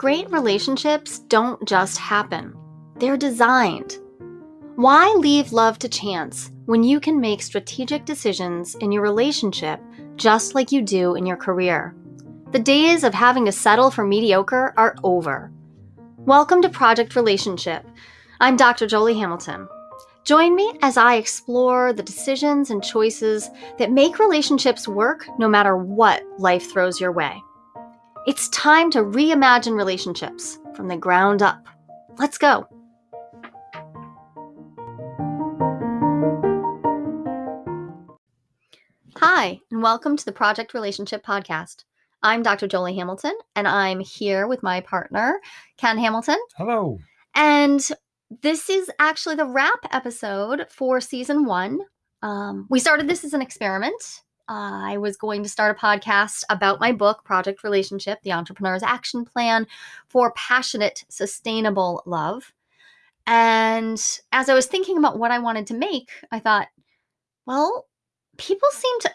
Great relationships don't just happen, they're designed. Why leave love to chance when you can make strategic decisions in your relationship just like you do in your career? The days of having to settle for mediocre are over. Welcome to Project Relationship. I'm Dr. Jolie Hamilton. Join me as I explore the decisions and choices that make relationships work no matter what life throws your way. It's time to reimagine relationships from the ground up. Let's go. Hi, and welcome to the Project Relationship Podcast. I'm Dr. Jolie Hamilton, and I'm here with my partner, Ken Hamilton. Hello. And this is actually the wrap episode for season one. Um, we started this as an experiment. I was going to start a podcast about my book, Project Relationship The Entrepreneur's Action Plan for Passionate, Sustainable Love. And as I was thinking about what I wanted to make, I thought, well, people seem to,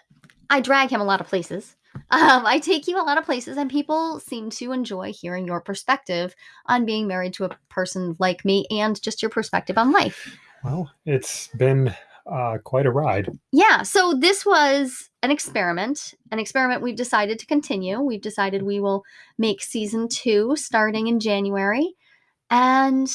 I drag him a lot of places. Um, I take you a lot of places, and people seem to enjoy hearing your perspective on being married to a person like me and just your perspective on life. Well, it's been uh, quite a ride. Yeah. So this was an experiment, an experiment we've decided to continue. We've decided we will make season two starting in January. And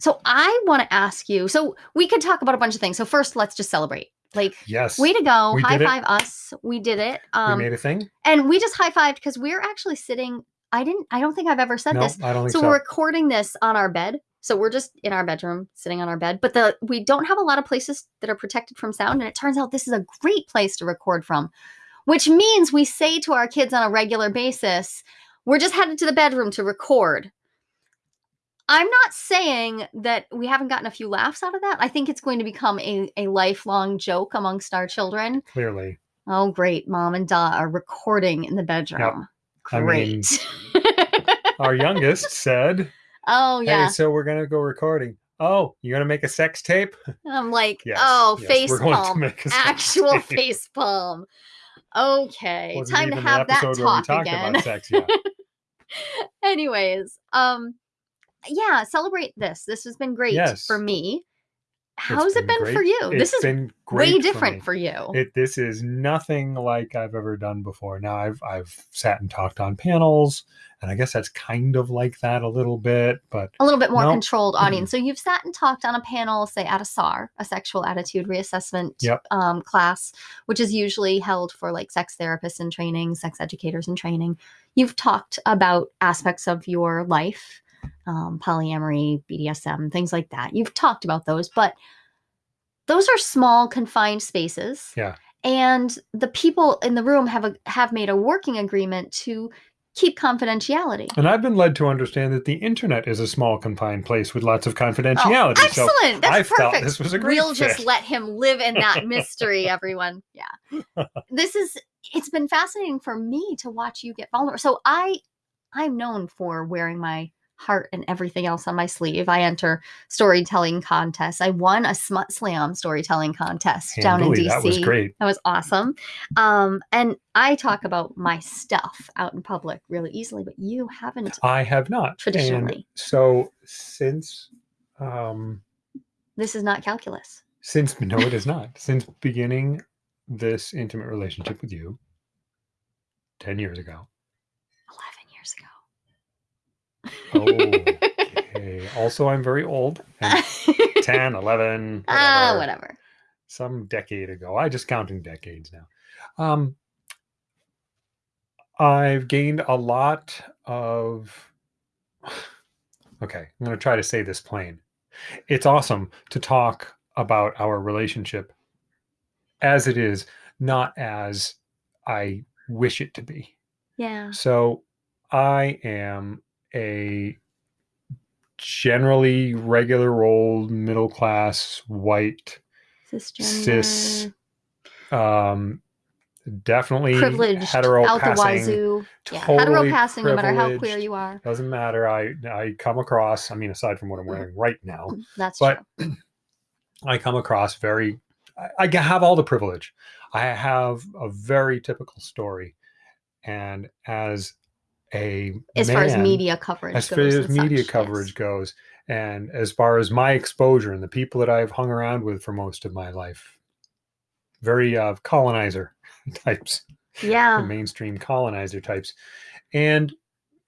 so I want to ask you so we could talk about a bunch of things. So, first, let's just celebrate. Like, yes, way to go. We high it. five us. We did it. Um, we made a thing. and we just high fived because we're actually sitting. I didn't, I don't think I've ever said No, this. I don't think So, so. we're recording this on our bed. So we're just in our bedroom, sitting on our bed. But the we don't have a lot of places that are protected from sound, and it turns out this is a great place to record from. Which means we say to our kids on a regular basis, "We're just headed to the bedroom to record." I'm not saying that we haven't gotten a few laughs out of that. I think it's going to become a, a lifelong joke amongst our children. Clearly, Oh, great. Mom and Da are recording in the bedroom. I mean, Great. our youngest said, oh, "Hey, yeah. so we're gonna go recording. Oh, you're gonna make a sex tape? I'm like, Yes, oh, yes, face we're going to palm. make a sex Actual tape. face palm. Okay. Wasn't Time to have that episode where we talk again. sex. Anyways, um, yeah, celebrate this. This has been great Yes. for me. It's How's it been great. for you? this has been great way different me. for, you. It, this is nothing like I've ever done before. Now I've I've sat and talked on panels, and I guess that's kind of like that a little bit, but a little bit more No. controlled audience. So you've sat and talked on a panel, say at a SAR, a sexual attitude reassessment Yep. um, class, which is usually held for like sex therapists in training, sex educators in training. You've talked about aspects of your life, um, polyamory, BDSM, things like that. You've talked about those, but those are small, confined spaces. Yeah. And the people in the room have a, have made a working agreement to keep confidentiality. And I've been led to understand that the internet is a small, confined place with lots of confidentiality. Oh, so excellent. That's I felt perfect. this was a great We'll just let him live in that mystery, everyone. Yeah. This is it's been fascinating for me to watch you get vulnerable. So I I'm known for wearing my heart and everything else on my sleeve. I enter storytelling contests. I won a smut slam storytelling contest down in DC. That was great. That was awesome. Um, and I talk about my stuff out in public really easily, but you haven't I have not. And traditionally. so since um This is not calculus. since no it is not. Since beginning this intimate relationship with you 10 years ago. 11 years ago. Okay. also I'm very old. And 10, 11, whatever. Ah, whatever. some decade ago. I just counting decades now. Um, I've gained a lot of. Okay, I'm going to try to say this plain. It's awesome to talk about our relationship as it is, not as I wish it to be. Yeah. So I am a generally regular old middle class white cis um definitely privileged hetero out the passing wazoo. Yeah, hetero passing, no matter how queer you are. doesn't matter i i come across i mean aside from what i'm wearing right now That's but true. i come across very I, I have all the privilege i have a very typical story and as a as far as media coverage as goes. far as and media such, coverage yes. goes and as far as my exposure and the people that i've hung around with for most of my life very uh, colonizer types Yeah. mainstream colonizer types and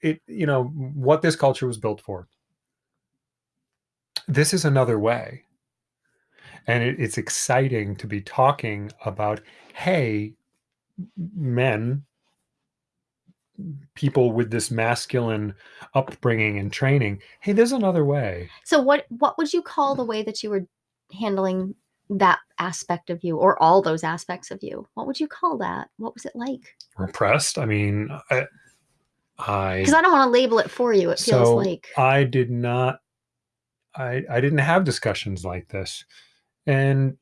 it you know what this culture was built for this is another way and it, it's exciting to be talking about hey men people with this masculine upbringing and training hey there's another way So what what would you call the way that you were handling that aspect of you or all those aspects of you? What would you call that? What was it like? repressed i mean i i, Because I don't want to label it for you. It feels So, like I did not i i didn't have discussions like this and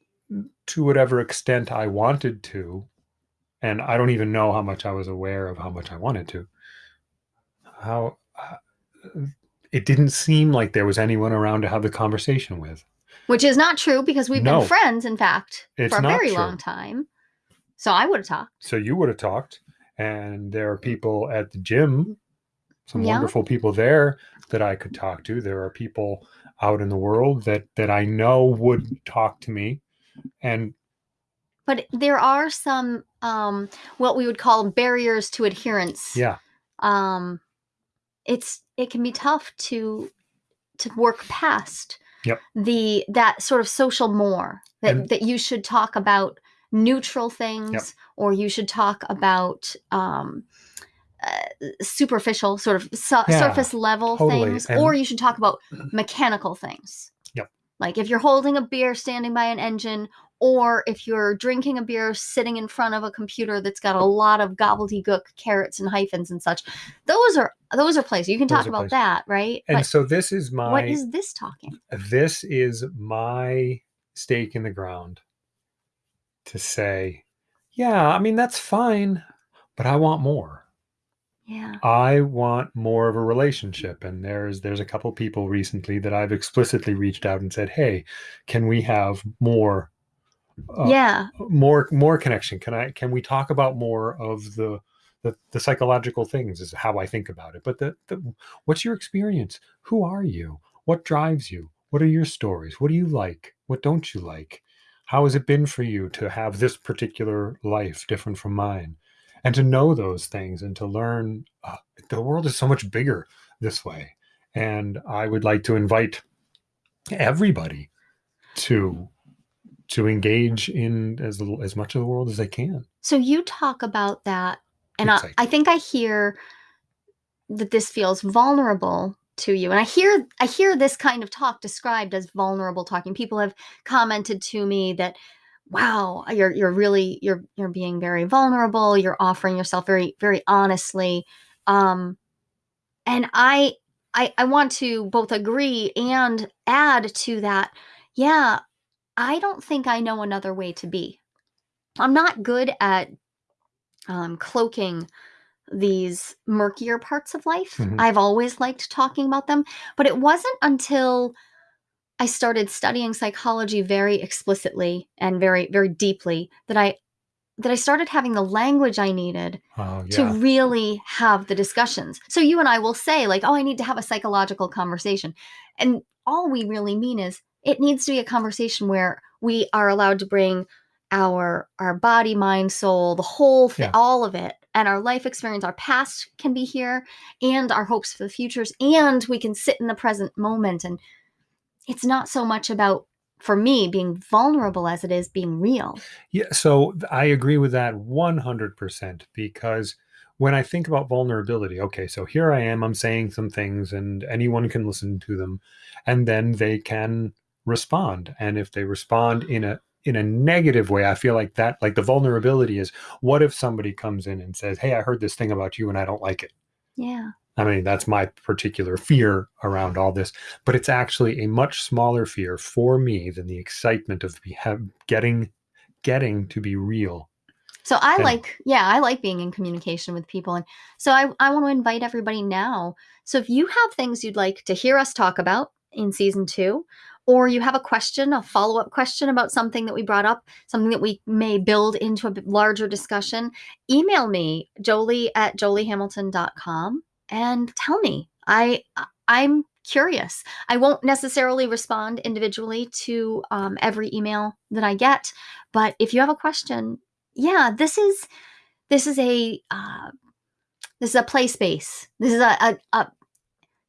to whatever extent i wanted to and i don't even know how much i was aware of how much i wanted to how uh, it didn't seem like there was anyone around to have the conversation with which is not true because we've No. been friends, in fact, It's for a very true. long time. So I would have talked. so you would have talked and there are people at the gym some Yeah. wonderful people there that i could talk to there are people out in the world that that i know would talk to me and But there are some um what we would call barriers to adherence. yeah um it's it can be tough to to work past Yep. the that sort of social more that And- that you should talk about neutral things or you should talk about um uh, superficial sort of su- Yeah, surface level totally. things And- or you should talk about mechanical things Yep. like if you're holding a beer standing by an engine or if you're drinking a beer sitting in front of a computer that's got a lot of gobbledygook carets and hyphens and such those are those are places. You can Those talk about places. that right? And but so this is my what is this talking? this is my stake in the ground to say yeah i mean that's fine but i want more. Yeah. I want more of a relationship. And there's there's a couple people recently that i've explicitly reached out and said hey can we have more uh, yeah. more more connection. Can i can we talk about more of the the, the psychological things is how i think about it. But the, the what's your experience? Who are you? What drives you? What are your stories? What do you like? What don't you like? How has it been for you to have this particular life different from mine? And to know those things and to learn uh, the world is so much bigger this way. And i would like to invite everybody to to engage in as little, as much of the world as they can. So you talk about that and I, I think i hear that this feels vulnerable to you. And i hear i hear this kind of talk described as vulnerable talking. People have commented to me that wow you're you're really you're you're being very vulnerable. You're offering yourself very very honestly. Um and i i i want to both agree and add to that. Yeah i don't think i know another way to be i'm not good at um cloaking these murkier parts of life Mhm. i've always liked talking about them but it wasn't until I started studying psychology very explicitly and very very deeply that I that I started having the language I needed oh to really have the discussions. So you and I will say like, "Oh, I need to have a psychological conversation." And all we really mean is it needs to be a conversation where we are allowed to bring our our body, mind, soul, the whole thing, Yeah. all of it, and our life experience, our past can be here and our hopes for the futures and we can sit in the present moment and it's not so much about for me being vulnerable as it is being real. Yeah, so I agree with that 100% because when I think about vulnerability, okay, so here I am, I'm saying some things and anyone can listen to them and then they can respond. And if they respond in a in a negative way, I feel like that like the vulnerability is what if somebody comes in and says, "Hey, I heard this thing about you and I don't like it." Yeah. I mean, that's my particular fear around all this, but it's actually a much smaller fear for me than the excitement of getting getting to be real. So I Yeah. like, yeah, I like being in communication with people. And so I, I want to invite everybody now. So if you have things you'd like to hear us talk about in season two, or you have a question, a follow up question about something that we brought up, something that we may build into a larger discussion, email me, jolie at joliehamilton.com. and tell me. I I'm curious. I won't necessarily respond individually to um, every email that I get, but if you have a question, yeah, this is this is a uh, this is a play space. This is a, a, a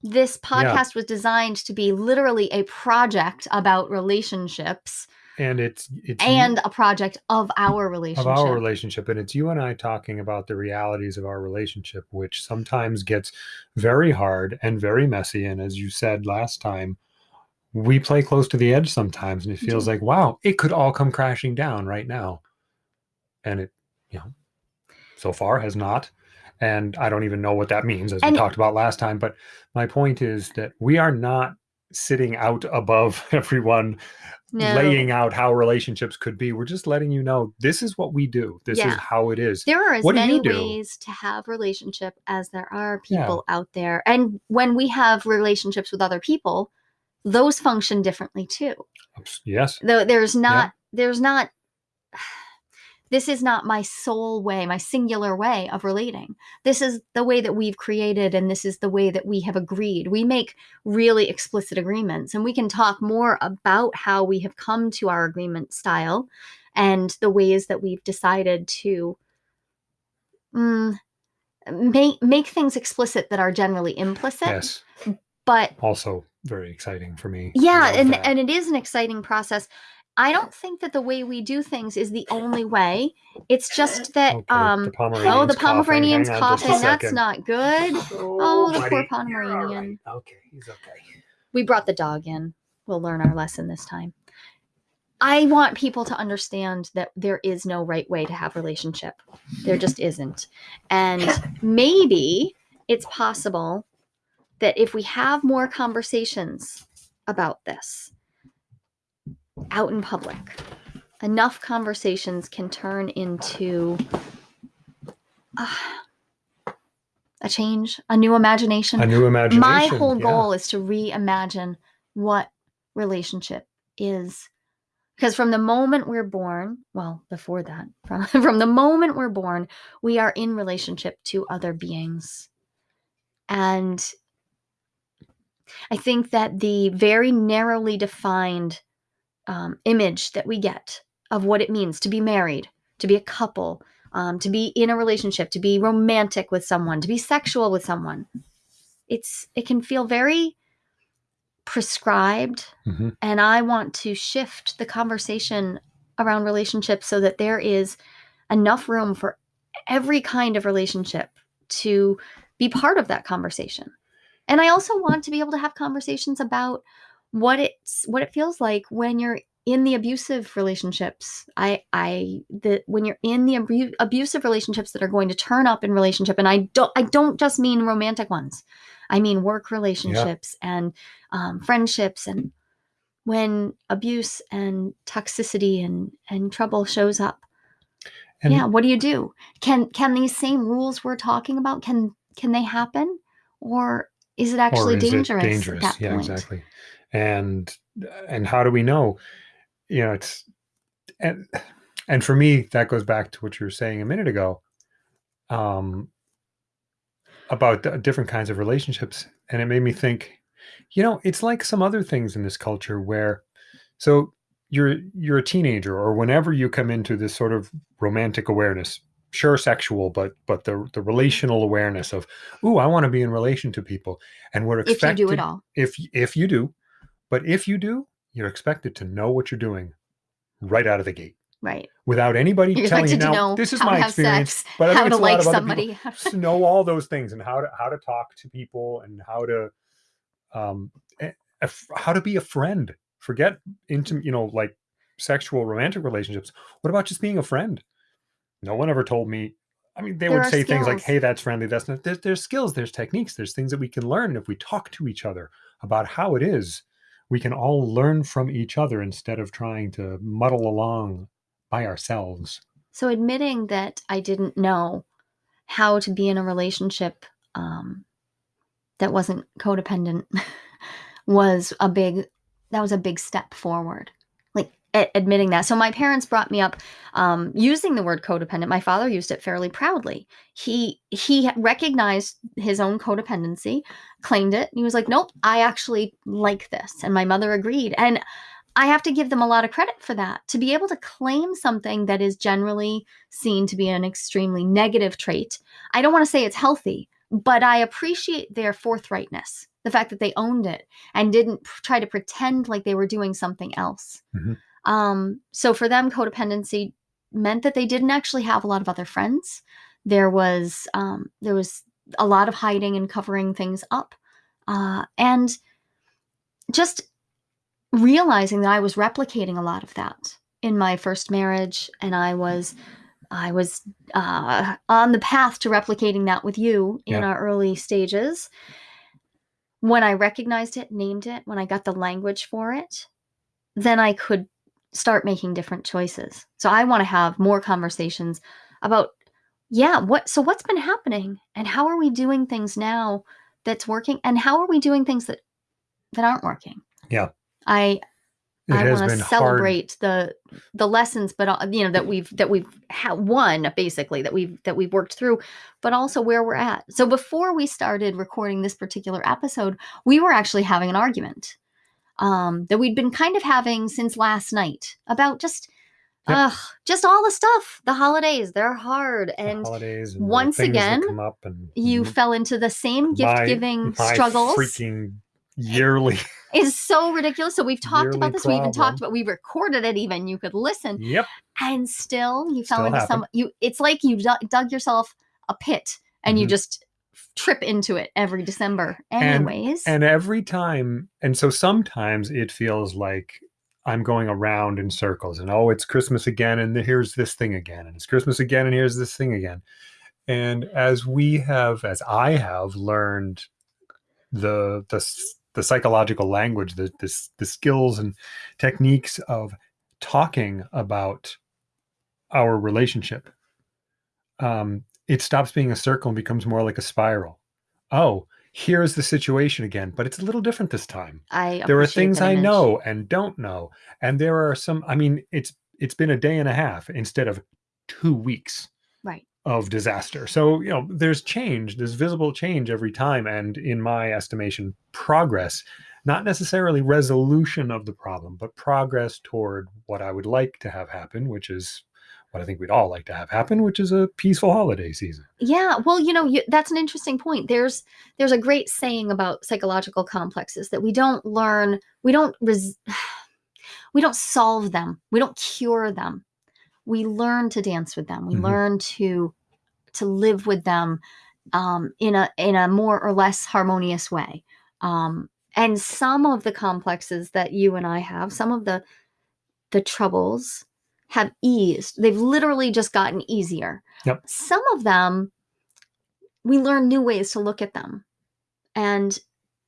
this podcast yeah. was designed to be literally a project about relationships and it's, it's and you, a project of our relationship of our relationship and it's you and i talking about the realities of our relationship which sometimes gets very hard and very messy and as you said last time we play close to the edge sometimes and it feels mm-hmm. like wow it could all come crashing down right now and it you know so far has not and i don't even know what that means as and we talked about last time but my point is that we are not sitting out above everyone no. laying out how relationships could be. We're just letting you know this is what we do. This yeah. is how it is. There are as what many ways to have relationship as there are people yeah. out there. And when we have relationships with other people, those function differently too. Yes. Though there's not yeah. there's not this is not my sole way, my singular way of relating. This is the way that we've created, and this is the way that we have agreed. We make really explicit agreements, and we can talk more about how we have come to our agreement style and the ways that we've decided to mm, make make things explicit that are generally implicit. Yes. But also very exciting for me. Yeah, and that. and it is an exciting process. I don't think that the way we do things is the only way. It's just that okay, um the oh the Pomeranian's coughing. coughing. That's not good. Oh, the poor Pomeranian. Right. Okay, he's okay. We brought the dog in. We'll learn our lesson this time. I want people to understand that there is no right way to have relationship. There just isn't. And maybe it's possible that if we have more conversations about this, out in public. Enough conversations can turn into uh, a change, a new imagination. A new imagination. My whole goal is to reimagine what relationship is. Because from the moment we're born, well, before that, from, from the moment we're born, we are in relationship to other beings. And I think that the very narrowly defined um, image that we get of what it means to be married, to be a couple, um, to be in a relationship, to be romantic with someone, to be sexual with someone. It's it can feel very prescribed, mm-hmm. and I want to shift the conversation around relationships so that there is enough room for every kind of relationship to be part of that conversation. And I also want to be able to have conversations about what it's what it feels like when you're in the abusive relationships i i the when you're in the abu- abusive relationships that are going to turn up in relationship and i don't i don't just mean romantic ones i mean work relationships yeah. and um, friendships and when abuse and toxicity and and trouble shows up and yeah what do you do can can these same rules we're talking about can can they happen or is it actually is dangerous, it dangerous? yeah point? exactly and and how do we know? You know it's and and for me that goes back to what you were saying a minute ago um about the different kinds of relationships and it made me think you know it's like some other things in this culture where so you're you're a teenager or whenever you come into this sort of romantic awareness sure sexual but but the the relational awareness of oh i want to be in relation to people and we're expected if you do it all. if if you do but if you do, you're expected to know what you're doing right out of the gate. Right. Without anybody you're telling you now, this is my experience, sex, but I how to like somebody, to know all those things and how to how to talk to people and how to um how to be a friend. Forget into you know like sexual romantic relationships. What about just being a friend? No one ever told me. I mean, they there would say skills. things like, "Hey, that's friendly." That's not. There's, there's skills. There's techniques. There's things that we can learn if we talk to each other about how it is we can all learn from each other instead of trying to muddle along by ourselves. So, admitting that I didn't know how to be in a relationship um, that wasn't codependent was a big that was a big step forward. Admitting that. So my parents brought me up um, using the word codependent. My father used it fairly proudly. He he recognized his own codependency, claimed it. and He was like, "Nope, I actually like this," and my mother agreed. And I have to give them a lot of credit for that. To be able to claim something that is generally seen to be an extremely negative trait. I don't want to say it's healthy, but I appreciate their forthrightness, the fact that they owned it and didn't try to pretend like they were doing something else. Mhm. Um, so for them, codependency meant that they didn't actually have a lot of other friends. There was um, there was a lot of hiding and covering things up, uh, and just realizing that I was replicating a lot of that in my first marriage, and I was I was uh, on the path to replicating that with you in our early stages. When I recognized it, named it, when I got the language for it, then I could start making different choices. So I want to have more conversations about yeah, what so what's been happening and how are we doing things now that's working and how are we doing things that that aren't working? Yeah. I It I want to hard. celebrate the the lessons, but uh, you know that we've that we've ha- won basically that we've that we've worked through, but also where we're at. So before we started recording this particular episode, we were actually having an argument um, that we'd been kind of having since last night about just Yep. uh, just all the stuff. The holidays they're hard, and holidays and once again, and you m- fell into the same gift giving struggles. freaking yearly It's so ridiculous. So we've talked Yearly about this. We even talked about. We recorded it. Even you could listen. yep and still you fell Still into some you it's like you dug, yourself a pit and you Mhm. just trip into it every december anyways. and every time and so sometimes it feels like i'm going around in circles and oh it's christmas again and here's this thing again and it's christmas again and here's this thing again. And as we have as i have learned the the the psychological language the the, s- the skills and techniques of talking about our relationship um it stops being a circle and becomes more like a spiral. Oh here's the situation again but it's a little different this time. I there are things i know and don't know and there are some i mean it's it's been a day and a half instead of two weeks right. of disaster. So you know there's change there's visible change every time and in my estimation progress not necessarily resolution of the problem but progress toward what i would like to have happen which is what i think we'd all like to have happen which is a peaceful holiday season. Yeah well you know you, that's an interesting point. There's there's a great saying about psychological complexes that we don't learn we don't res- we don't solve them we don't cure them. We learn to dance with them we Mhm. learn to to live with them um, in a in a more or less harmonious way. Um, and some of the complexes that you and i have some of the the troubles have eased they've literally just gotten easier. Yep. some of them we learn new ways to look at them. And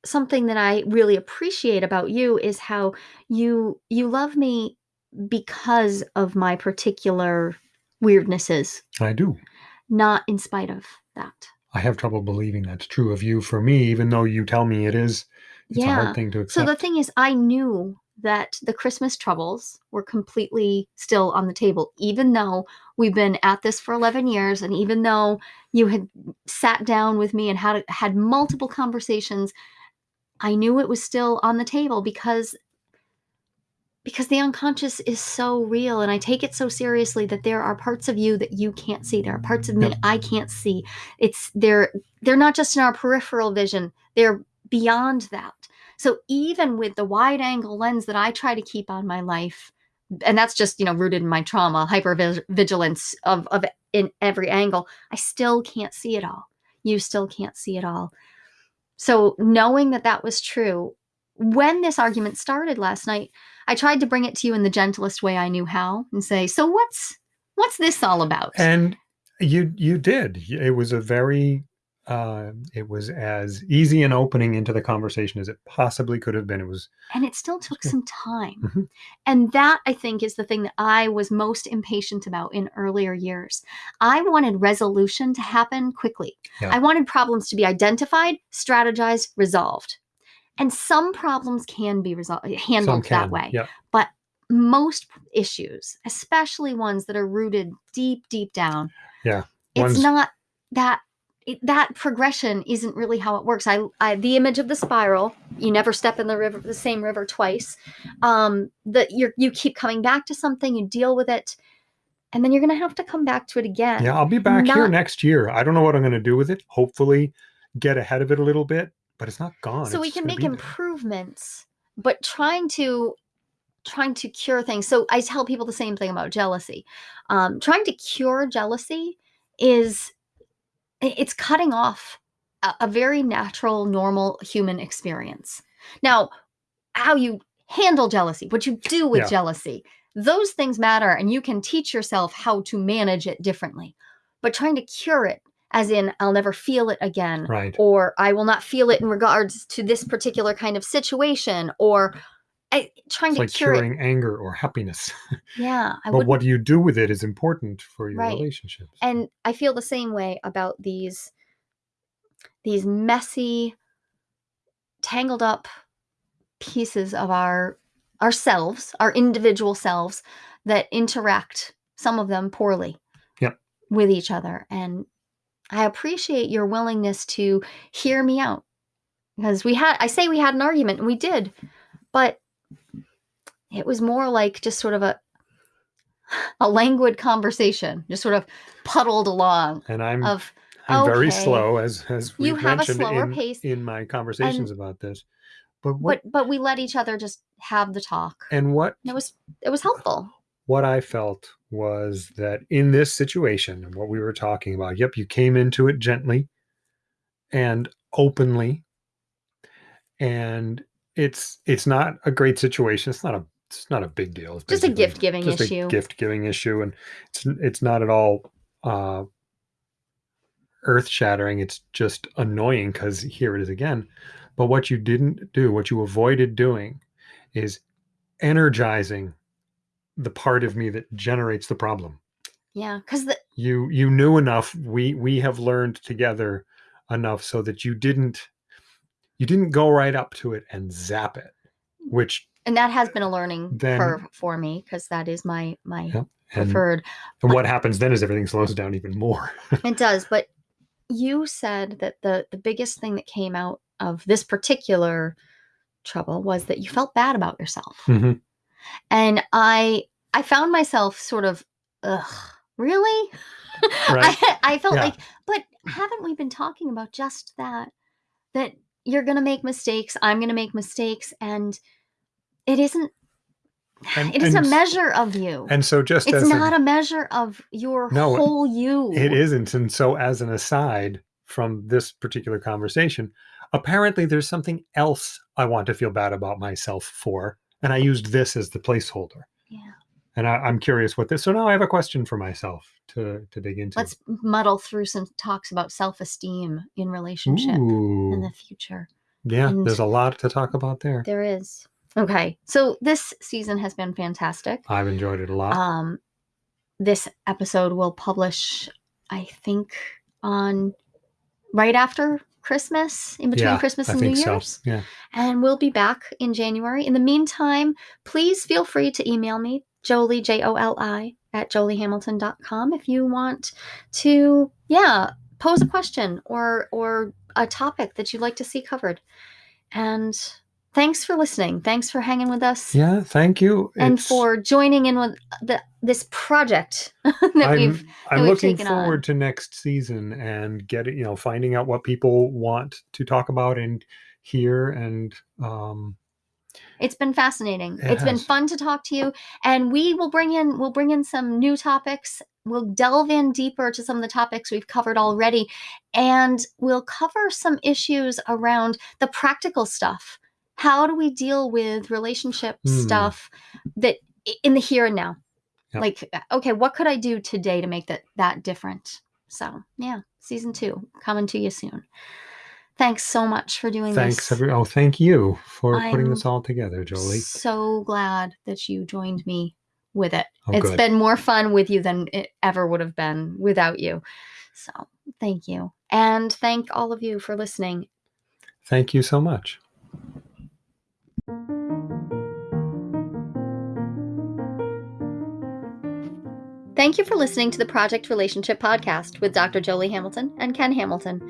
something that i really appreciate about you is how you you love me because of my particular weirdnesses. I do. Not in spite of that. I have trouble believing that's true of you for me even though you tell me it is. It's a yeah. hard thing to accept. so the thing is i knew that the christmas troubles were completely still on the table even though we've been at this for 11 years and even though you had sat down with me and had had multiple conversations i knew it was still on the table because because the unconscious is so real and i take it so seriously that there are parts of you that you can't see. There are parts of me i can't see. It's they're they're not just in our peripheral vision. They're beyond that so even with the wide angle lens that i try to keep on my life and that's just you know rooted in my trauma hypervigilance of of in every angle i still can't see it all. You still can't see it all. So knowing that that was true when this argument started last night i tried to bring it to you in the gentlest way i knew how and say so what's what's this all about? And you you did. It was a very uh it was as easy an opening into the conversation as it possibly could have been. It was and it still took some time. Mhm. and that i think is the thing that i was most impatient about in earlier years. I wanted resolution to happen quickly. Yeah. i wanted problems to be identified strategized resolved. And some problems can be resolved handled some that way. yeah. Most issues, especially ones that are rooted deep, deep down. Yeah, It's ones- not that it, that progression isn't really how it works. I, I the image of the spiral. You never step in the river, the same river twice. Um, that you you keep coming back to something, you deal with it, and then you're gonna have to come back to it again. Yeah, I'll be back here next year. I don't know what I'm going to do with it. Hopefully, get ahead of it a little bit, but it's not gone. so we can make be there. improvements but trying to trying to cure things so i tell people the same thing about jealousy um, trying to cure jealousy is it's cutting off a, a very natural normal human experience now how you handle jealousy what you do with Yeah. jealousy those things matter and you can teach yourself how to manage it differently but trying to cure it as in i'll never feel it again Right. or I will not feel it in regards to this particular kind of situation, or I, trying It's to like cure it. curing anger or happiness. Yeah, I but what do you do with it is important for your Right. relationships. And I feel the same way about these these messy, tangled up pieces of our ourselves, our individual selves that interact, some of them poorly, Yep. with each other. And I appreciate your willingness to hear me out. Because we had I say we had an argument and we did, but it was more like just sort of a a languid conversation, just sort of puddled along and I'm of I'm very slow as as you we've have a mentioned slower in, pace, in my conversations about this. But what but but we let each other just have the talk. and what And it was it was helpful. what I felt was that in this situation and what we were talking about, yep, you came into it gently and openly. And it's it's not a great situation. It's not a it's not a big deal. It's Just a gift-giving just issue. A gift giving issue, and it's it's not at all uh, earth shattering. It's just annoying because here it is again. But what you didn't do, what you avoided doing, is energizing the part of me that generates the problem. Yeah, because the You you knew enough. We we have learned together enough so that you didn't you didn't go right up to it and zap it, which and that has been a learning Then- curve for me because that is my my Yep, and, preferred. and what happens then is everything slows down even more. It does, but you said that the the biggest thing that came out of this particular trouble was that you felt bad about yourself. Mhm. And I I found myself sort of ugh, really? Right. I, I felt Yeah. like but haven't we been talking about just that that you're going to make mistakes, I'm going to make mistakes and it isn't And- it isn't and a measure of you. And so just it's as not a, a measure of your No, whole you. it isn't. And so as an aside from this particular conversation, apparently there's something else I want to feel bad about myself for. And I used this as the placeholder. Yeah. And I, I'm curious what this. So now I have a question for myself to to dig into. Let's muddle through some talks about self-esteem in relationship in the future. yeah, and- there's a lot to talk about there. There is. Okay. So this season has been fantastic. I've enjoyed it a lot. Um this episode will publish I think on right after Christmas, in between yeah, Christmas and New so. Year's. Yeah. And we'll be back in January. In the meantime, please feel free to email me, Jolie, J O L I, at joliehamilton.com if you want to, yeah, pose a question or or a topic that you'd like to see covered. And thanks for listening. Thanks for hanging with us. Yeah, thank you. And It's- for joining in with the, this project that I'm, we've I'm we've looking taken on. forward to next season and getting, you know, finding out what people want to talk about and hear. And um, It's been fascinating. It it's been fun to talk to you, and we will bring in we'll bring in some new topics. We'll delve in deeper to some of the topics we've covered already, and we'll cover some issues around the practical stuff. How do we deal with relationship Hmm. stuff that in the here and now? Yep. Like, uh, okay, what could I do today to make that that different? So, yeah, season two coming to you soon. Thanks so much for doing thanks. this. Every, oh, thank you for putting I'm this all together, Jolie. So glad that you joined me with it. Oh, It's good. been more fun with you than it ever would have been without you. So thank you. And thank all of you for listening. Thank you so much. Thank you for listening to the Project Relationship Podcast with Dr. Jolie Hamilton and Ken Hamilton.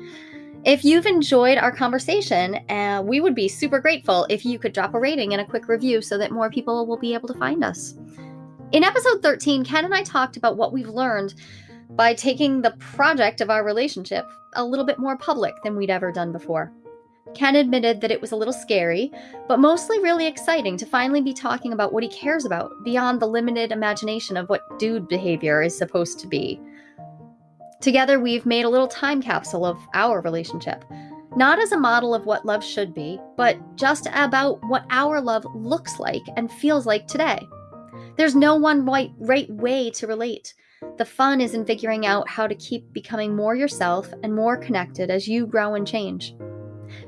If you've enjoyed our conversation, uh, we would be super grateful if you could drop a rating and a quick review so that more people will be able to find us. In episode 13, Ken and I talked about what we've learned by taking the project of our relationship a little bit more public than we'd ever done before. Ken admitted that it was a little scary, but mostly really exciting to finally be talking about what he cares about beyond the limited imagination of what dude behavior is supposed to be. Together, we've made a little time capsule of our relationship, not as a model of what love should be, but just about what our love looks like and feels like today. There's no one right, right way to relate. The fun is in figuring out how to keep becoming more yourself and more connected as you grow and change.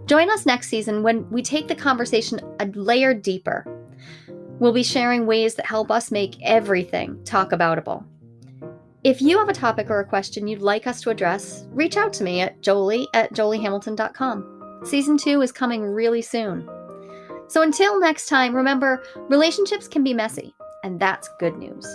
Join us next season when we take the conversation a layer deeper. We'll be sharing ways that help us make everything talk aboutable. If you have a topic or a question you'd like us to address, reach out to me at jolie at joliehamilton.com. Season 2 is coming really soon. So until next time, remember relationships can be messy, and that's good news.